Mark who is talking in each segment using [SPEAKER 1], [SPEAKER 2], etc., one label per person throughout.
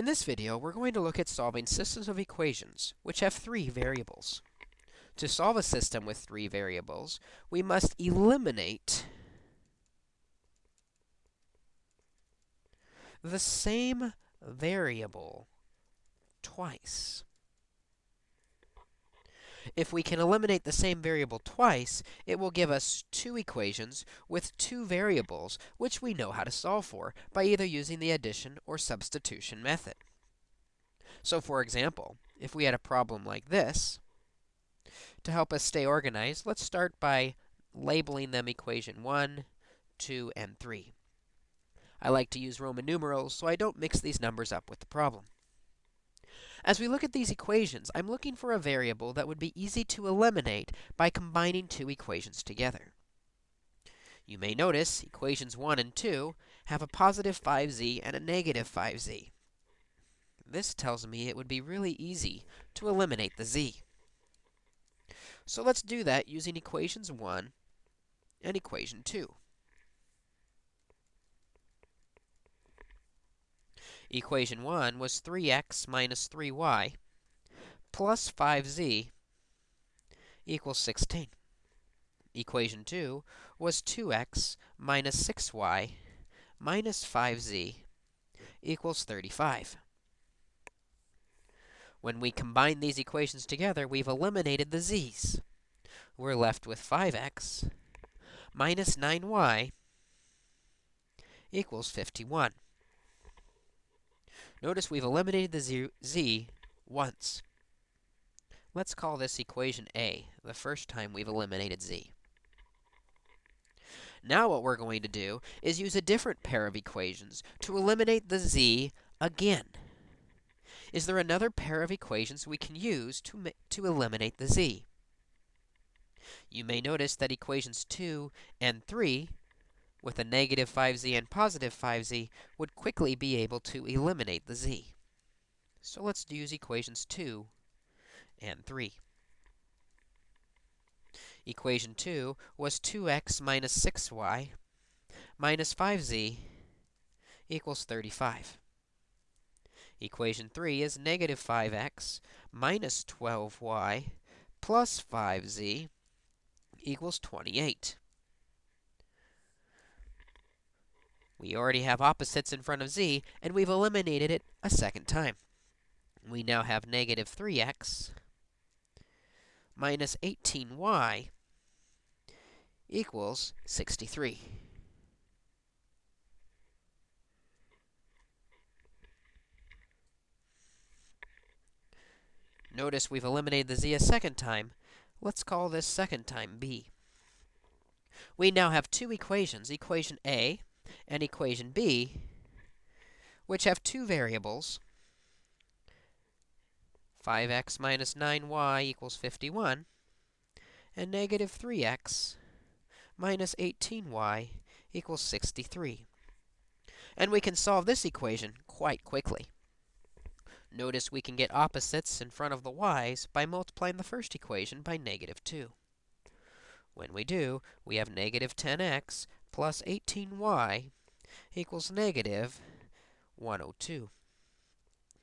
[SPEAKER 1] In this video, we're going to look at solving systems of equations, which have three variables. To solve a system with three variables, we must eliminate the same variable twice. If we can eliminate the same variable twice, it will give us two equations with two variables, which we know how to solve for by either using the addition or substitution method. So for example, if we had a problem like this, to help us stay organized, let's start by labeling them equation 1, 2, and 3. I like to use Roman numerals, so I don't mix these numbers up with the problem. As we look at these equations, I'm looking for a variable that would be easy to eliminate by combining two equations together. You may notice equations 1 and 2 have a positive 5z and a negative 5z. This tells me it would be really easy to eliminate the z. So let's do that using equations 1 and equation 2. Equation 1 was 3x minus 3y plus 5z equals 16. Equation 2 was 2x minus 6y minus 5z equals 35. When we combine these equations together, we've eliminated the z's. We're left with 5x minus 9y equals 51. Notice we've eliminated the z, z once. Let's call this equation A, the first time we've eliminated z. Now what we're going to do is use a different pair of equations to eliminate the z again. Is there another pair of equations we can use to, to eliminate the z? You may notice that equations 2 and 3 with a negative 5z and positive 5z would quickly be able to eliminate the z. So let's use equations 2 and 3. Equation 2 was 2x minus 6y minus 5z equals 35. Equation 3 is negative 5x minus 12y plus 5z equals 28. We already have opposites in front of z, and we've eliminated it a second time. We now have negative 3x minus 18y equals 63. Notice we've eliminated the z a second time. Let's call this second time b. We now have two equations, equation A and equation B, which have two variables, 5x minus 9y equals 51, and negative 3x minus 18y equals 63. And we can solve this equation quite quickly. Notice we can get opposites in front of the y's by multiplying the first equation by negative 2. When we do, we have negative 10x plus 18y equals negative 102.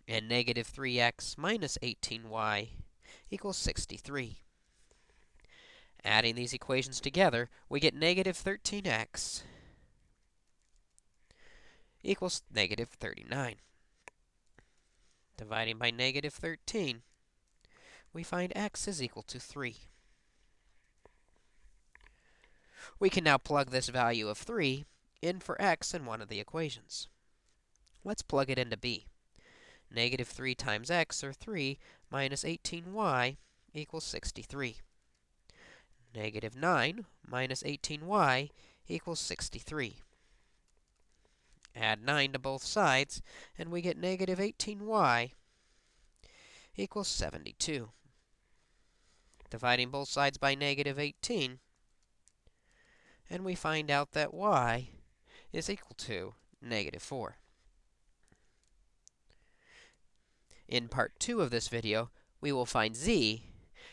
[SPEAKER 1] And negative 3x minus 18y equals 63. Adding these equations together, we get negative 13x equals negative 39. Dividing by negative 13, we find x is equal to 3. We can now plug this value of 3 in for x in one of the equations. Let's plug it into b. Negative 3 times x, or 3, minus 18y equals 63. Negative 9 minus 18y equals 63. Add 9 to both sides, and we get negative 18y equals 72. Dividing both sides by negative 18, and we find out that y is equal to negative 4. In part 2 of this video, we will find z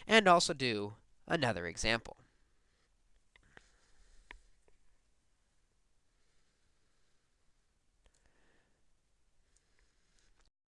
[SPEAKER 1] and also do another example.